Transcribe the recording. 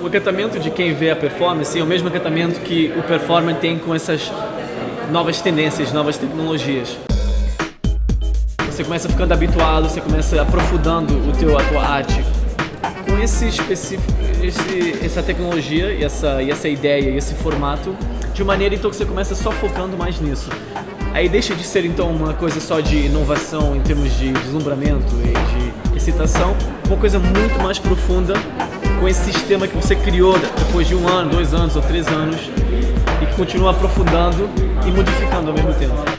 o acatamento de quem vê a performance é o mesmo acatamento que o performer tem com essas novas tendências, novas tecnologias. Você começa ficando habituado, você começa aprofundando o teu, a tua arte com esse específico, esse, essa tecnologia e essa, e essa ideia e esse formato de maneira então que você começa só focando mais nisso. Aí deixa de ser então uma coisa só de inovação em termos de deslumbramento e de excitação, uma coisa muito mais profunda com esse sistema que você criou depois de um ano, dois anos ou três anos e que continua aprofundando e modificando ao mesmo tempo.